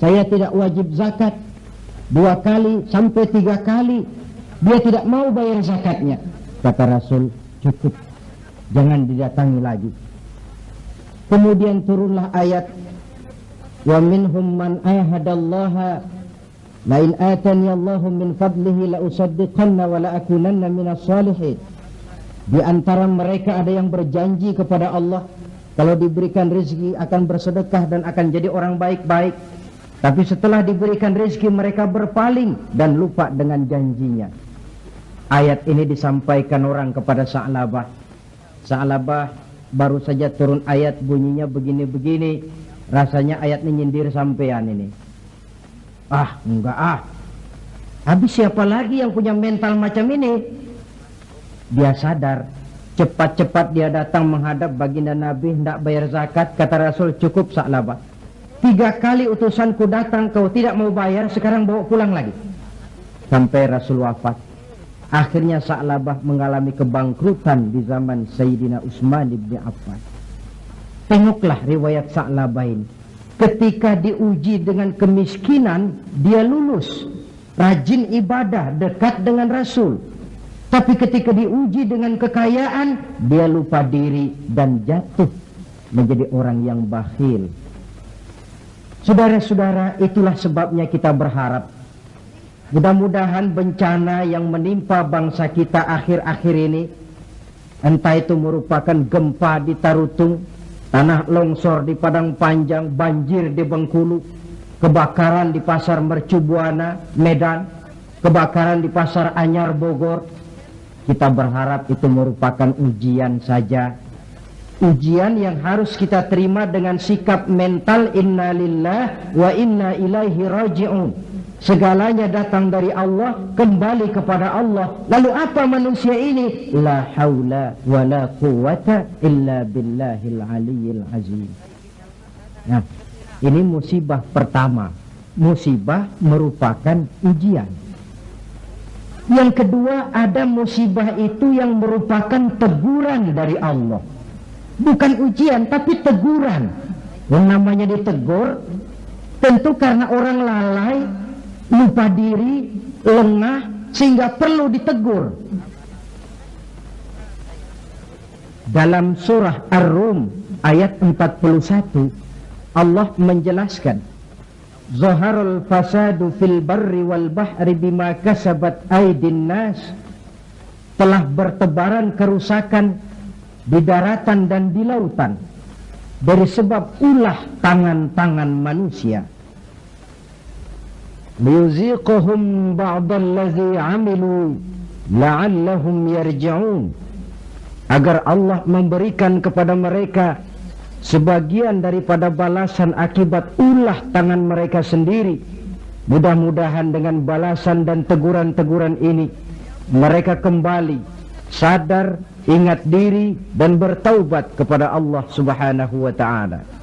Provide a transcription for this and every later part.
saya tidak wajib zakat. Dua kali sampai tiga kali dia tidak mau bayar zakatnya. Kata Rasul cukup. Jangan didatangi lagi. Kemudian turunlah ayat wa minhum man ahadallaha la in atani Allahu min fadlihi la usaddiqanna wa la akunanna minas salihin. Di antara mereka ada yang berjanji kepada Allah kalau diberikan rezeki akan bersedekah dan akan jadi orang baik-baik tapi setelah diberikan rezeki mereka berpaling dan lupa dengan janjinya. Ayat ini disampaikan orang kepada Sa'labah. Sa'labah baru saja turun ayat bunyinya begini-begini. Rasanya ayat ini nyindir sampean ini. Ah enggak ah. Habis siapa lagi yang punya mental macam ini? Dia sadar cepat-cepat dia datang menghadap baginda Nabi hendak bayar zakat kata Rasul cukup Sa'labah tiga kali utusanku datang kau tidak mau bayar sekarang bawa pulang lagi sampai Rasul wafat Akhirnya Sa'labah mengalami kebangkrutan di zaman Sayyidina Utsman bin Affan. Tengoklah riwayat Sa'labah ini. Ketika diuji dengan kemiskinan, dia lulus. Rajin ibadah, dekat dengan Rasul. Tapi ketika diuji dengan kekayaan, dia lupa diri dan jatuh menjadi orang yang bakhil. Saudara-saudara, itulah sebabnya kita berharap Mudah-mudahan bencana yang menimpa bangsa kita akhir-akhir ini Entah itu merupakan gempa di Tarutung Tanah longsor di Padang Panjang Banjir di Bengkulu Kebakaran di Pasar Mercubuana, Medan Kebakaran di Pasar Anyar, Bogor Kita berharap itu merupakan ujian saja Ujian yang harus kita terima dengan sikap mental Inna lillah wa inna ilaihi raji'un Segalanya datang dari Allah, kembali kepada Allah. Lalu apa manusia ini? La haula wa la quwata illa billahil aliyyil azim. Nah, ini musibah pertama. Musibah merupakan ujian. Yang kedua, ada musibah itu yang merupakan teguran dari Allah. Bukan ujian, tapi teguran. Yang namanya ditegur, tentu karena orang lalai, lupa diri, lengah, sehingga perlu ditegur. Dalam surah Ar-Rum ayat 41 Allah menjelaskan Zaharul fasadu fil barri wal bahri bima kasabat aidin nas telah bertebaran kerusakan di daratan dan di lautan dari sebab ulah tangan-tangan manusia. Liyuziquhum ba'dallazi amilu la'allahum yarji'un. Agar Allah memberikan kepada mereka sebagian daripada balasan akibat ulah tangan mereka sendiri. Mudah-mudahan dengan balasan dan teguran-teguran ini mereka kembali sadar ingat diri dan bertaubat kepada Allah Subhanahu wa taala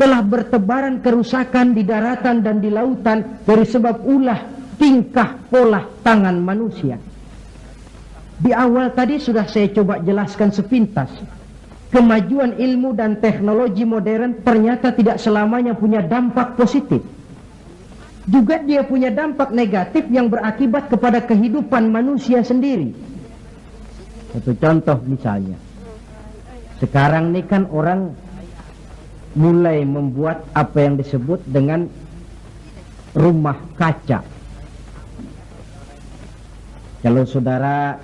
telah bertebaran kerusakan di daratan dan di lautan dari sebab ulah tingkah pola tangan manusia. Di awal tadi sudah saya coba jelaskan sepintas. Kemajuan ilmu dan teknologi modern ternyata tidak selamanya punya dampak positif. Juga dia punya dampak negatif yang berakibat kepada kehidupan manusia sendiri. Satu contoh misalnya. Sekarang ini kan orang mulai membuat apa yang disebut dengan rumah kaca. Kalau saudara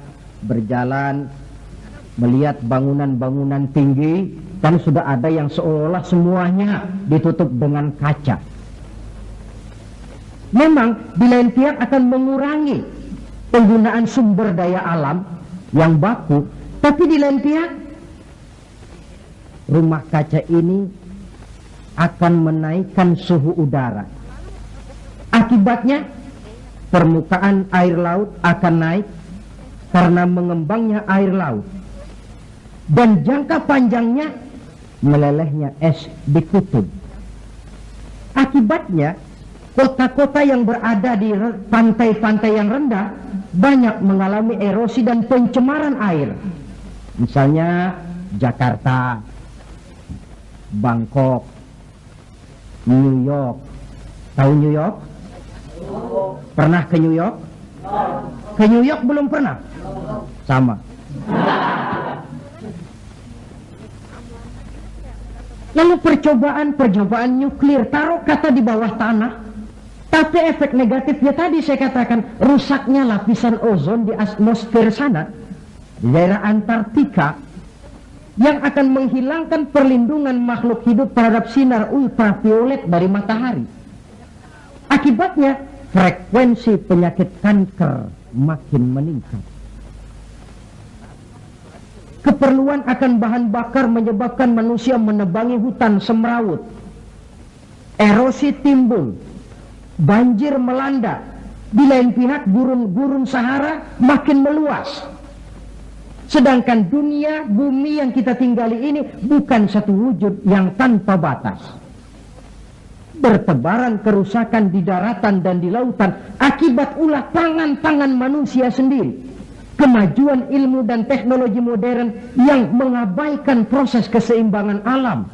berjalan melihat bangunan-bangunan tinggi, kan sudah ada yang seolah semuanya ditutup dengan kaca. Memang di lain pihak akan mengurangi penggunaan sumber daya alam yang baku, tapi di lain pihak rumah kaca ini akan menaikkan suhu udara. Akibatnya permukaan air laut akan naik karena mengembangnya air laut. Dan jangka panjangnya melelehnya es di kutub. Akibatnya kota-kota yang berada di pantai-pantai yang rendah banyak mengalami erosi dan pencemaran air. Misalnya Jakarta, Bangkok, New York. Tahu New York? Pernah ke New York? Ke New York belum pernah? Sama. Lalu percobaan-percobaan nuklir, taruh kata di bawah tanah. Tapi efek negatifnya tadi saya katakan, rusaknya lapisan ozon di atmosfer sana, di daerah Antartika, yang akan menghilangkan perlindungan makhluk hidup terhadap sinar ultraviolet dari matahari. Akibatnya, frekuensi penyakit kanker makin meningkat. Keperluan akan bahan bakar menyebabkan manusia menebangi hutan semrawut. Erosi timbul, banjir melanda. Di lain pihak gurun-gurun Sahara makin meluas. Sedangkan dunia, bumi yang kita tinggali ini bukan satu wujud yang tanpa batas. Bertebaran kerusakan di daratan dan di lautan akibat ulah tangan-tangan manusia sendiri kemajuan ilmu dan teknologi modern yang mengabaikan proses keseimbangan alam.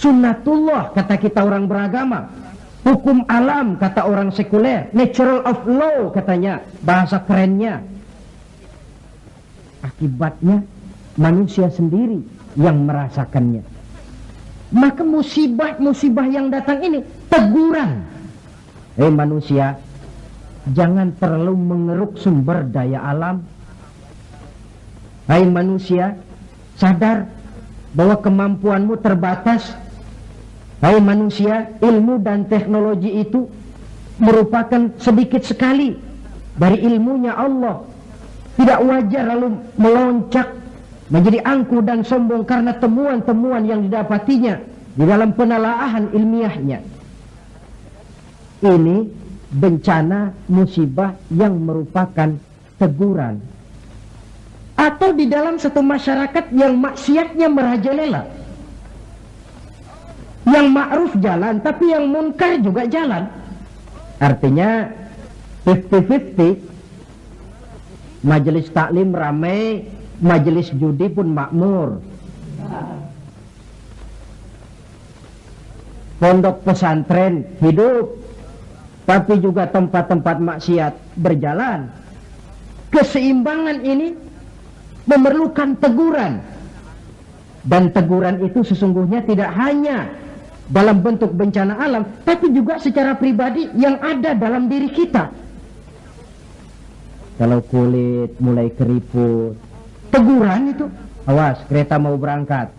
Sunnatullah kata kita orang beragama. Hukum alam kata orang sekuler. Natural of law katanya bahasa kerennya. Akibatnya manusia sendiri yang merasakannya. Maka musibah-musibah yang datang ini teguran. Eh manusia, jangan terlalu mengeruk sumber daya alam. Hai manusia, sadar bahwa kemampuanmu terbatas. Hai manusia, ilmu dan teknologi itu merupakan sedikit sekali dari ilmunya Allah. Tidak wajar lalu meloncat menjadi angku dan sombong karena temuan-temuan yang didapatinya di dalam penelaahan ilmiahnya. Ini bencana musibah yang merupakan teguran atau di dalam satu masyarakat yang maksiatnya merajalela yang ma'ruf jalan tapi yang munkar juga jalan artinya 50-50 majelis taklim ramai majelis judi pun makmur pondok pesantren hidup tapi juga tempat-tempat maksiat berjalan. Keseimbangan ini memerlukan teguran. Dan teguran itu sesungguhnya tidak hanya dalam bentuk bencana alam, tapi juga secara pribadi yang ada dalam diri kita. Kalau kulit mulai keriput, teguran itu, awas kereta mau berangkat.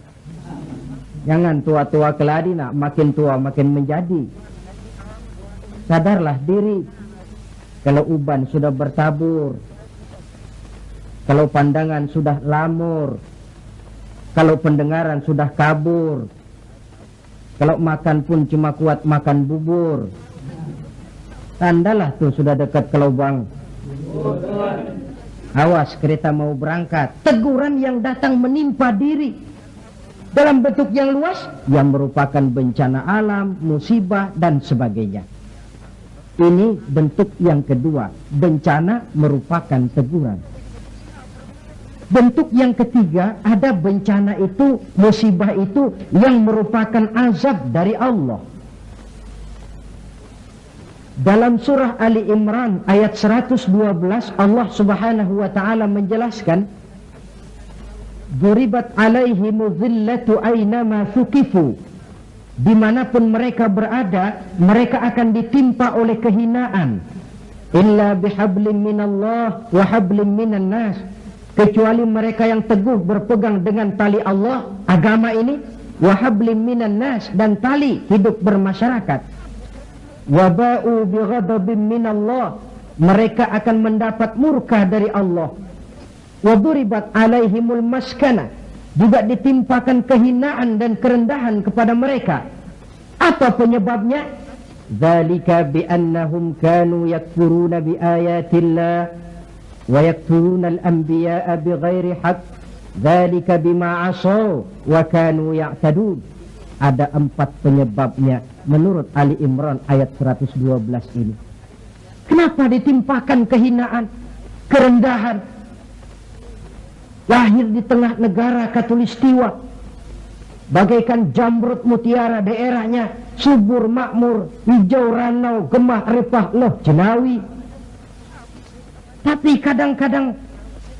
Jangan tua-tua keladi nak, makin tua makin menjadi. Sadarlah diri. Kalau uban sudah bertabur. Kalau pandangan sudah lamur. Kalau pendengaran sudah kabur kalau makan pun cuma kuat makan bubur tandalah tuh sudah dekat ke lubang awas kereta mau berangkat teguran yang datang menimpa diri dalam bentuk yang luas yang merupakan bencana alam, musibah dan sebagainya. Ini bentuk yang kedua. Bencana merupakan teguran. Bentuk yang ketiga, ada bencana itu, musibah itu yang merupakan azab dari Allah. Dalam surah Ali Imran ayat 112 Allah Subhanahu wa taala menjelaskan Duribat alaihimu dhillatu aynama thukifu. Di mana pun mereka berada mereka akan ditimpa oleh kehinaan. Illa bihablim minallah wa hablim minan nas kecuali mereka yang teguh berpegang dengan tali Allah agama ini wa hablim minan nas dan tali hidup bermasyarakat wa ba'u bighadabim minallah mereka akan mendapat murka dari Allah wa duribat alaihimul maskana juga ditimpakan kehinaan dan kerendahan kepada mereka. Apa penyebabnya? Zalika bi'annahum kanu yakfuruna biayatillah al-anbiya'a bighairi haqq. Zalika bima asaw wa kanu ya'tadun. Ada empat penyebabnya menurut Ali Imran ayat 112 ini. Kenapa ditimpakan kehinaan, kerendahan, lahir di tengah negara katulistiwa bagaikan jamrut mutiara daerahnya subur makmur hijau ranau gemah repah loh jenawi tapi kadang-kadang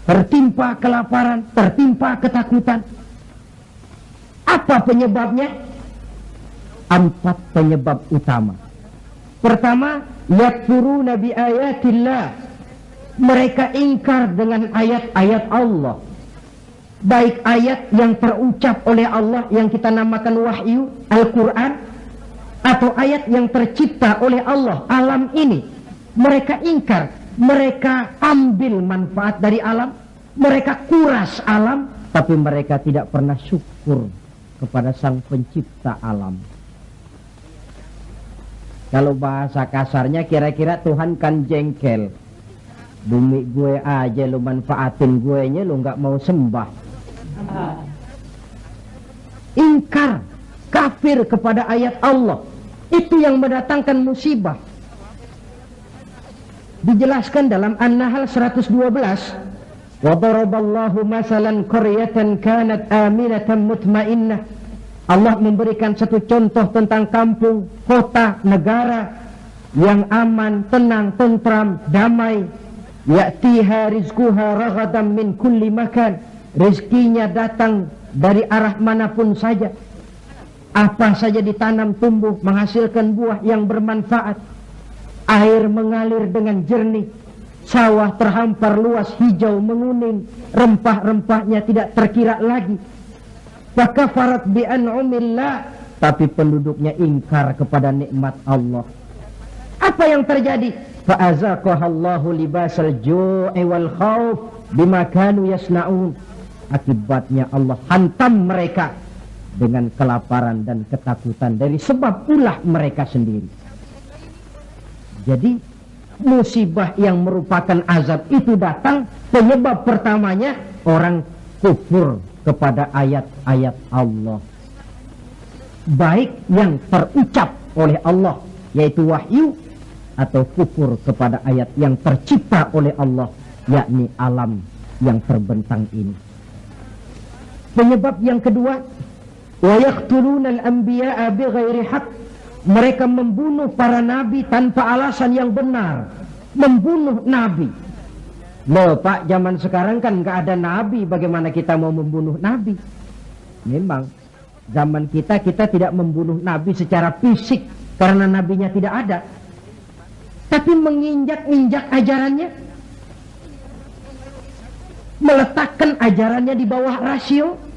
tertimpa kelaparan tertimpa ketakutan. Apa penyebabnya? Empat penyebab utama. Pertama yakfuruna bi ayatillah. Mereka ingkar dengan ayat-ayat Allah. Baik ayat yang terucap oleh Allah yang kita namakan wahyu Al-Quran atau ayat yang tercipta oleh Allah alam ini. Mereka ingkar mereka ambil manfaat dari alam mereka kuras alam tapi mereka tidak pernah syukur kepada sang pencipta alam. Kalau bahasa kasarnya kira-kira Tuhan kan jengkel. Bumi gue aja lu manfaatin gue nya lu nggak mau sembah. Ingkar kafir kepada ayat Allah. Itu yang mendatangkan musibah dijelaskan dalam An-Nahl 112 wa daraballahu masalan qaryatan kanat aminatan mutmainnah. Allah memberikan satu contoh tentang kampung, kota, negara yang aman, tenang, tentram, damai. Ya'tiha rizquha raghadan min kulli makan. Rezekinya datang dari arah manapun saja. Apa saja ditanam tumbuh menghasilkan buah yang bermanfaat air mengalir dengan jernih. Sawah terhampar luas hijau menguning. Rempah-rempahnya tidak terkira lagi. Fakafarat bi an'umillah. Tapi penduduknya ingkar kepada nikmat Allah. Apa yang terjadi? Fa'azaqahallahu libasal ju'i wal khauf bima kanu yasnaun. Akibatnya Allah hantam mereka dengan kelaparan dan ketakutan dari sebab ulah mereka sendiri. Jadi musibah yang merupakan azab itu datang penyebab pertamanya orang kufur kepada ayat-ayat Allah. Baik yang terucap oleh Allah yaitu wahyu atau kufur kepada ayat yang tercipta oleh Allah yakni alam yang terbentang ini. Penyebab yang kedua, wa yaqtuluna al-anbiya'a bighairi haqq. Mereka membunuh para nabi tanpa alasan yang benar. Membunuh nabi. Loh Pak, zaman sekarang kan nggak ada nabi, bagaimana kita mau membunuh nabi? Memang zaman kita kita tidak membunuh nabi secara fisik karena nabinya tidak ada. Tapi menginjak-injak ajarannya, meletakkan ajarannya di bawah rasio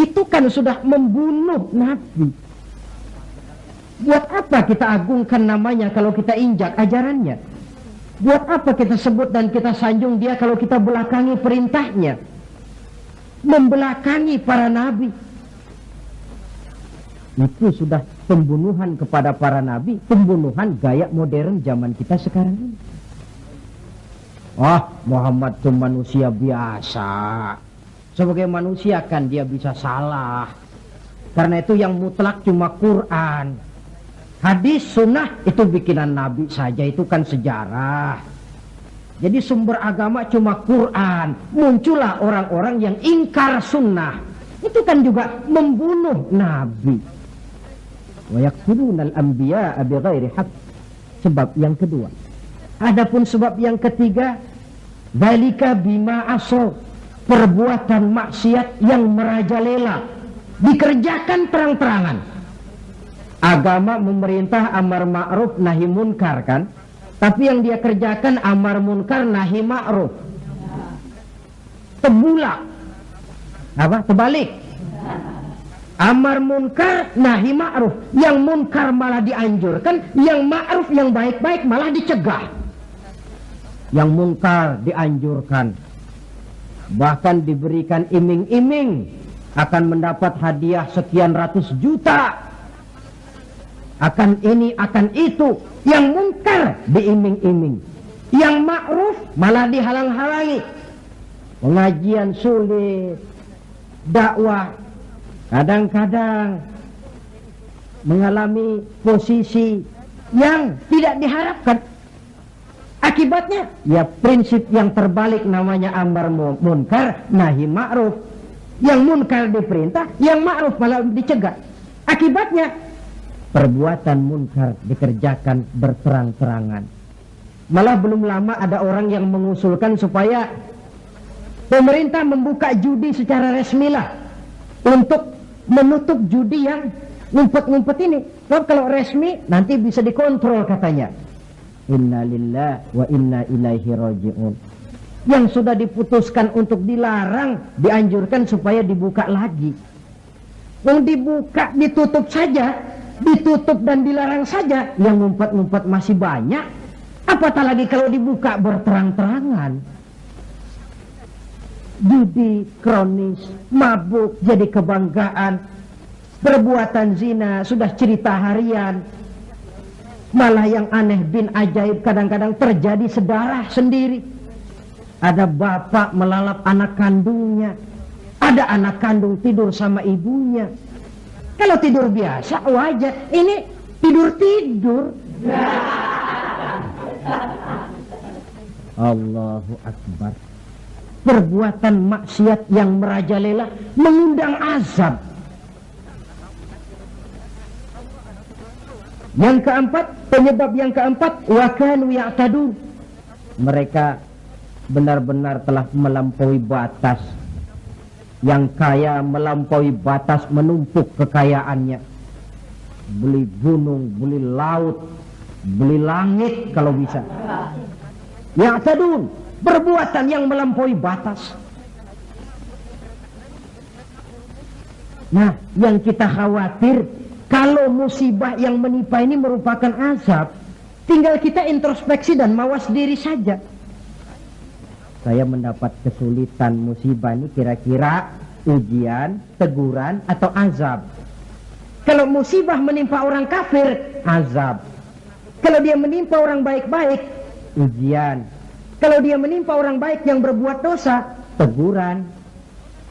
itu kan sudah membunuh Nabi. Buat apa kita agungkan namanya kalau kita injak ajarannya? Buat apa kita sebut dan kita sanjung dia kalau kita belakangi perintahnya? Membelakangi para nabi. Itu sudah pembunuhan kepada para nabi pembunuhan gaya modern zaman kita sekarang ini. Ah, Muhammad itu manusia biasa. Sebagai manusia kan dia bisa salah. Karena itu yang mutlak cuma Quran. Hadis sunnah itu bikinan Nabi saja, itu kan sejarah. Jadi sumber agama cuma Quran. Muncullah orang-orang yang ingkar sunnah. Itu kan juga membunuh Nabi. Sebab yang kedua. Adapun sebab yang ketiga, Dalika bima asal perbuatan maksiat yang merajalela dikerjakan terang-terangan. Agama memerintah amar ma'ruf nahi munkar kan? Tapi yang dia kerjakan amar munkar nahi ma'ruf. Tebulak. Apa? Terbalik. Amar munkar nahi ma'ruf. Yang munkar malah dianjurkan, yang ma'ruf yang baik-baik malah dicegah yang mungkar dianjurkan bahkan diberikan iming-iming akan mendapat hadiah sekian ratus juta. Akan ini akan itu yang mungkar diiming-iming. Yang ma'ruf malah dihalang-halangi. Pengajian sulit dakwah kadang-kadang mengalami posisi yang tidak diharapkan Akibatnya ya prinsip yang terbalik namanya amar munkar nahi ma'ruf. Yang munkar diperintah, yang ma'ruf malah dicegah. Akibatnya perbuatan munkar dikerjakan berterang-terangan. Malah belum lama ada orang yang mengusulkan supaya pemerintah membuka judi secara resmi lah untuk menutup judi yang ngumpet-ngumpet ini. Kalau resmi nanti bisa dikontrol katanya. Inna lillah wa inna ilaihi raji'un. Yang sudah diputuskan untuk dilarang, dianjurkan supaya dibuka lagi. Yang dibuka, ditutup saja, ditutup dan dilarang saja, yang ngumpet-ngumpet masih banyak. Apatah lagi kalau dibuka berterang-terangan. Judi kronis, mabuk jadi kebanggaan, perbuatan zina sudah cerita harian, malah yang aneh bin ajaib kadang-kadang terjadi sedarah sendiri. Ada bapak melalap anak kandungnya, ada anak kandung tidur sama ibunya. Kalau tidur biasa wajar, ini tidur-tidur. Allahu Akbar. Perbuatan maksiat yang merajalela mengundang azab. Yang keempat, penyebab yang keempat, wakanu ya'tadun. Mereka benar-benar telah melampaui batas. Yang kaya melampaui batas menumpuk kekayaannya. Beli gunung, beli laut, beli langit kalau bisa. Ya'tadun, perbuatan yang melampaui batas. Nah, yang kita khawatir kalau musibah yang menimpa ini merupakan azab, tinggal kita introspeksi dan mawas diri saja. Saya mendapat kesulitan musibah ini kira-kira ujian, teguran, atau azab. Kalau musibah menimpa orang kafir, azab. Kalau dia menimpa orang baik-baik, ujian. Kalau dia menimpa orang baik yang berbuat dosa, teguran.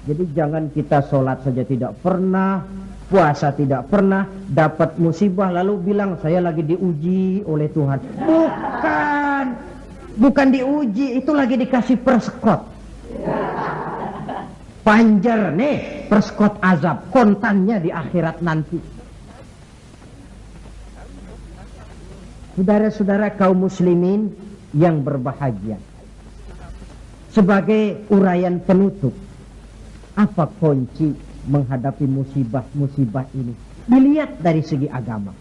Jadi jangan kita sholat saja tidak pernah, puasa tidak pernah, dapat musibah lalu bilang saya lagi diuji oleh Tuhan. Bukan, bukan diuji, itu lagi dikasih perskot. Panjer nih, perskot azab, kontannya di akhirat nanti. Saudara-saudara kaum muslimin yang berbahagia. Sebagai uraian penutup, apa kunci menghadapi musibah-musibah ini? Dilihat dari segi agama.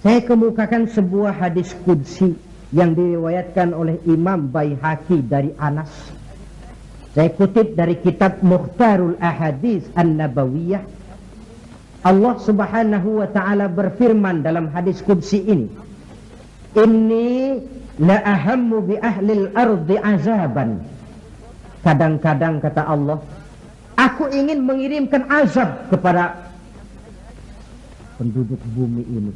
Saya kemukakan sebuah hadis kudsi yang diriwayatkan oleh Imam Baihaqi dari Anas. Saya kutip dari kitab Mukhtarul Ahadis An-Nabawiyah. Allah Subhanahu wa taala berfirman dalam hadis kudsi ini. Inni la ahammu bi ahli al-ardi azaban Kadang-kadang kata Allah, aku ingin mengirimkan azab kepada penduduk bumi ini.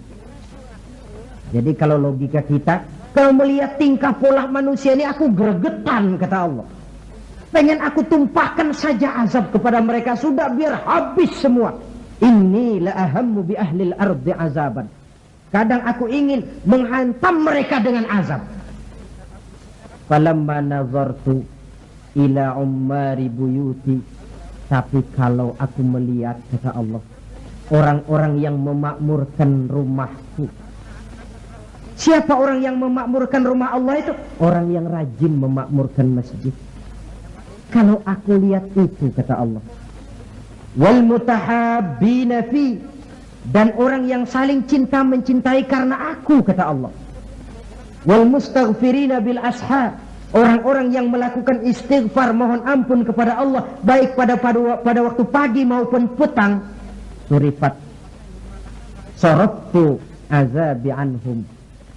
Jadi kalau logika kita, kalau melihat tingkah pola manusia ini aku gregetan kata Allah. Pengen aku tumpahkan saja azab kepada mereka sudah biar habis semua. Ini la ahammu bi ahlil ardi azaban. Kadang aku ingin menghantam mereka dengan azab. Falamma nazartu ila ummari buyuti tapi kalau aku melihat kata Allah orang-orang yang memakmurkan rumahku siapa orang yang memakmurkan rumah Allah itu? Orang yang rajin memakmurkan masjid. Kalau aku lihat itu kata Allah wal fi dan orang yang saling cinta mencintai karena aku kata Allah wal mustaghfirina bil ashab Orang-orang yang melakukan istighfar mohon ampun kepada Allah baik pada pada, pada waktu pagi maupun petang surifat sorobtu azabi anhum.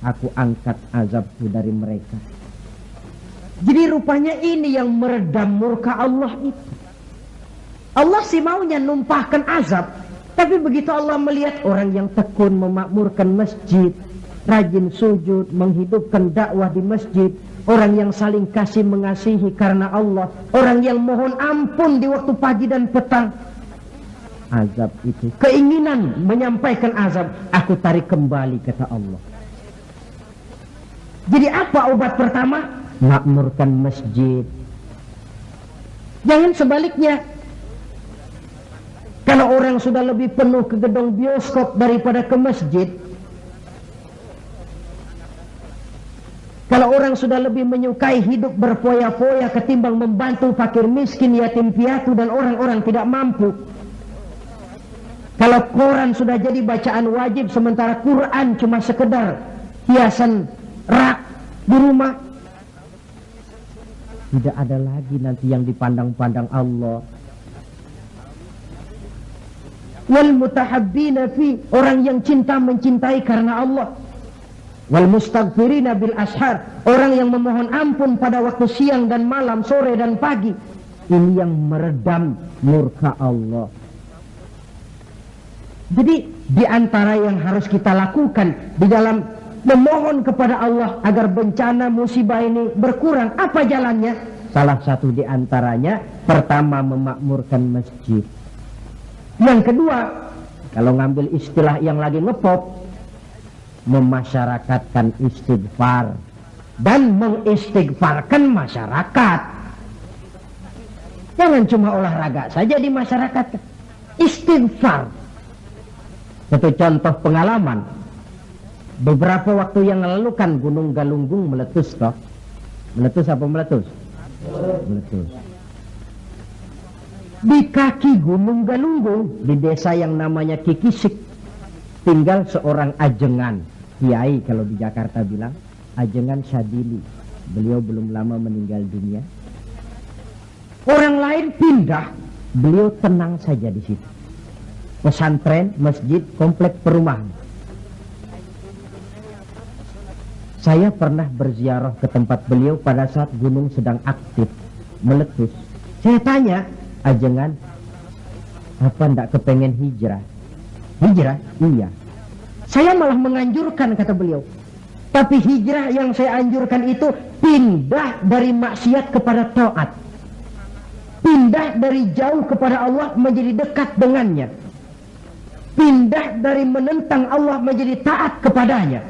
Aku angkat azabku dari mereka. Jadi rupanya ini yang meredam murka Allah itu. Allah sih maunya numpahkan azab. Tapi begitu Allah melihat orang yang tekun memakmurkan masjid rajin sujud menghidupkan dakwah di masjid Orang yang saling kasih mengasihi karena Allah. Orang yang mohon ampun di waktu pagi dan petang. Azab itu. Keinginan menyampaikan azab. Aku tarik kembali kata Allah. Jadi apa obat pertama? Makmurkan masjid. Jangan sebaliknya. Kalau orang sudah lebih penuh ke gedung bioskop daripada ke masjid, Kalau orang sudah lebih menyukai hidup berfoya-foya ketimbang membantu fakir miskin, yatim piatu dan orang-orang tidak mampu. Kalau koran sudah jadi bacaan wajib sementara Quran cuma sekedar hiasan rak di rumah. Tidak ada lagi nanti yang dipandang-pandang Allah. Wal mutahabbina fi orang yang cinta mencintai karena Allah wal mustaghfirina bil ashar. Orang yang memohon ampun pada waktu siang dan malam sore dan pagi ini yang meredam murka Allah. Jadi di antara yang harus kita lakukan di dalam memohon kepada Allah agar bencana musibah ini berkurang apa jalannya? Salah satu di antaranya pertama memakmurkan masjid. Yang kedua kalau ngambil istilah yang lagi ngepop memasyarakatkan istighfar dan mengistighfarkan masyarakat. Jangan cuma olahraga saja di masyarakat. Istighfar. Satu contoh pengalaman. Beberapa waktu yang lalu kan Gunung Galunggung meletus toh. Meletus apa meletus? Meletus. Di kaki Gunung Galunggung di desa yang namanya Kikisik tinggal seorang ajengan kiai kalau di Jakarta bilang ajengan Syadili beliau belum lama meninggal dunia. Orang lain pindah beliau tenang saja di situ. Pesantren masjid komplek perumahan saya pernah berziarah ke tempat beliau pada saat gunung sedang aktif meletus. Saya tanya ajengan apa ndak kepengen hijrah? Hijrah? Iya saya malah menganjurkan kata beliau. Tapi hijrah yang saya anjurkan itu pindah dari maksiat kepada taat. Pindah dari jauh kepada Allah menjadi dekat dengannya. Pindah dari menentang Allah menjadi taat kepadanya.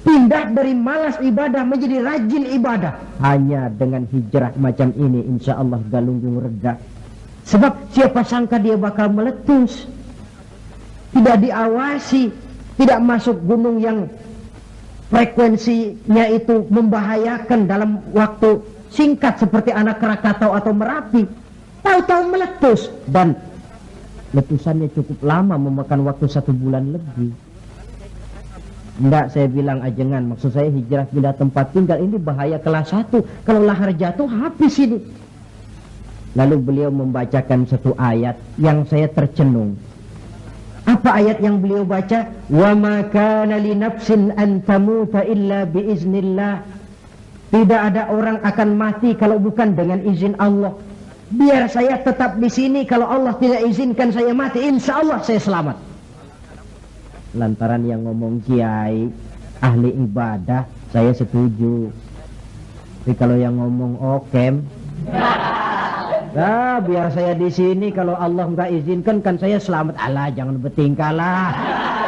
Pindah dari malas ibadah menjadi rajin ibadah. Hanya dengan hijrah macam ini insya Allah galunggung reda. Sebab siapa sangka dia bakal meletus. Tidak diawasi tidak masuk gunung yang frekuensinya itu membahayakan dalam waktu singkat seperti anak Krakatau atau Merapi. Tahu-tahu meletus dan letusannya cukup lama memakan waktu satu bulan lebih. Enggak saya bilang ajengan maksud saya hijrah pindah tempat tinggal ini bahaya kelas satu. Kalau lahar jatuh habis ini. Lalu beliau membacakan satu ayat yang saya tercenung apa ayat yang beliau baca? Wa ma kana li nafsin an tamuta illa bi iznillah. Tidak ada orang akan mati kalau bukan dengan izin Allah. Biar saya tetap di sini kalau Allah tidak izinkan saya mati, insya Allah saya selamat. Lantaran yang ngomong kiai ahli ibadah, saya setuju. Tapi kalau yang ngomong okem, Nah, biar saya di sini kalau Allah nggak izinkan kan saya selamat. Allah jangan bertingkah lah.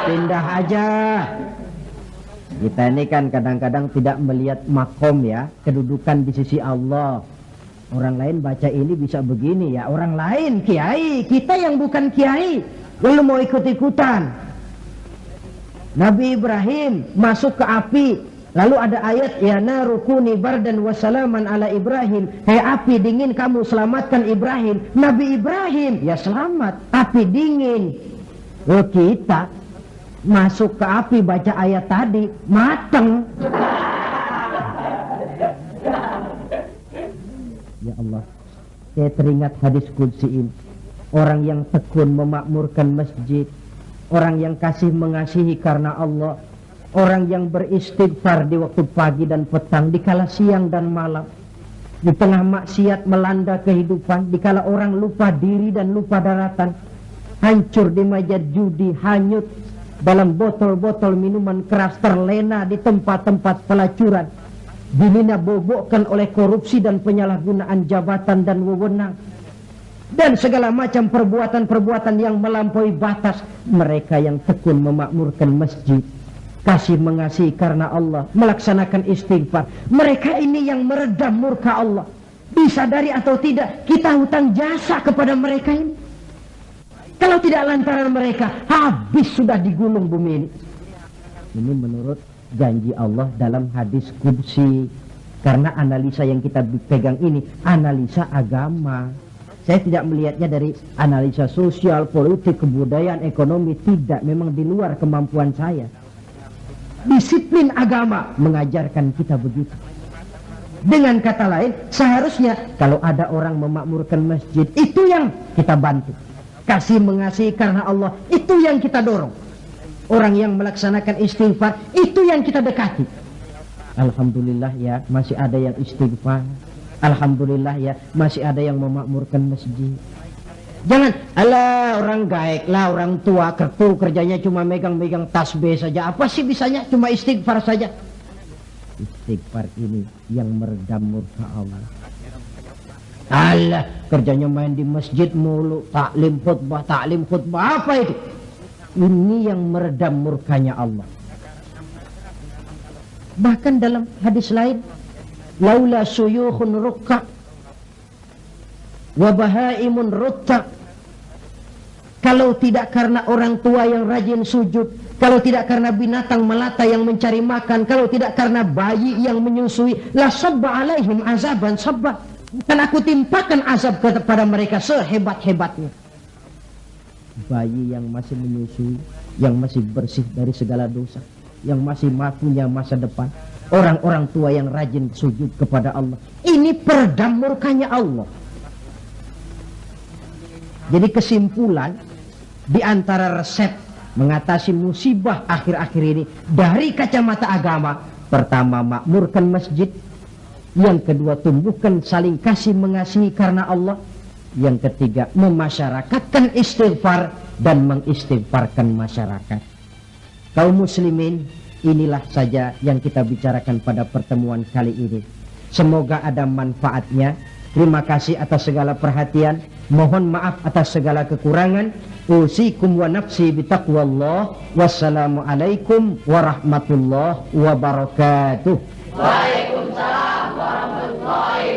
Pindah aja. Kita ini kan kadang-kadang tidak melihat makom ya, kedudukan di sisi Allah. Orang lain baca ini bisa begini ya, orang lain kiai, kita yang bukan kiai, lalu mau ikut-ikutan. Nabi Ibrahim masuk ke api, Lalu ada ayat ya narukuni bardan wasalaman ala Ibrahim. Hei api dingin kamu selamatkan Ibrahim. Nabi Ibrahim ya selamat. Api dingin. Oh kita masuk ke api baca ayat tadi mateng. Ya Allah. Saya teringat hadis kudsi ini. Orang yang tekun memakmurkan masjid. Orang yang kasih mengasihi karena Allah Orang yang beristighfar di waktu pagi dan petang, di kala siang dan malam. Di tengah maksiat melanda kehidupan, di kala orang lupa diri dan lupa daratan. Hancur di meja judi, hanyut dalam botol-botol minuman keras terlena di tempat-tempat pelacuran. Dimina bobokkan oleh korupsi dan penyalahgunaan jabatan dan wewenang. Dan segala macam perbuatan-perbuatan yang melampaui batas mereka yang tekun memakmurkan masjid kasih mengasihi karena Allah, melaksanakan istighfar. Mereka ini yang meredam murka Allah. disadari atau tidak kita hutang jasa kepada mereka ini. Kalau tidak lantaran mereka habis sudah digulung bumi ini. Ini menurut janji Allah dalam hadis kudsi karena analisa yang kita pegang ini analisa agama. Saya tidak melihatnya dari analisa sosial, politik, kebudayaan, ekonomi. Tidak memang di luar kemampuan saya disiplin agama mengajarkan kita begitu dengan kata lain, seharusnya kalau ada orang memakmurkan masjid, itu yang kita bantu. Kasih mengasihi karena Allah, itu yang kita dorong. Orang yang melaksanakan istighfar, itu yang kita dekati. Alhamdulillah ya, masih ada yang istighfar. Alhamdulillah ya, masih ada yang memakmurkan masjid. Jangan, ala orang gaek lah, orang tua, kertu kerjanya cuma megang-megang tasbih saja. Apa sih bisanya? Cuma istighfar saja. Istighfar ini yang meredam murka Allah. Allah kerjanya main di masjid mulu. Taklim khutbah taklim khutbah. Apa itu? Ini yang meredam murkanya Allah. Bahkan dalam hadis lain laula suyukhun rukka wa bahaimun rutta kalau tidak karena orang tua yang rajin sujud kalau tidak karena binatang melata yang mencari makan, kalau tidak karena bayi yang menyusui, la sabba alaihim azaban sabba. Dan aku timpakan azab kepada mereka sehebat-hebatnya. Bayi yang masih menyusui, yang masih bersih dari segala dosa, yang masih punya masa depan. Orang-orang tua yang rajin sujud kepada Allah. Ini peredam murkanya Allah. Jadi kesimpulan di antara resep mengatasi musibah akhir-akhir ini dari kacamata agama pertama makmurkan masjid yang kedua tumbuhkan saling kasih mengasihi karena Allah yang ketiga memasyarakatkan istighfar dan mengistighfarkan masyarakat. Kaum muslimin inilah saja yang kita bicarakan pada pertemuan kali ini. Semoga ada manfaatnya terima kasih atas segala perhatian. Mohon maaf atas segala kekurangan. Usikum wa nafsi bitaqwallah wassalamualaikum warahmatullahi wabarakatuh. Waalaikumsalam warahmatullahi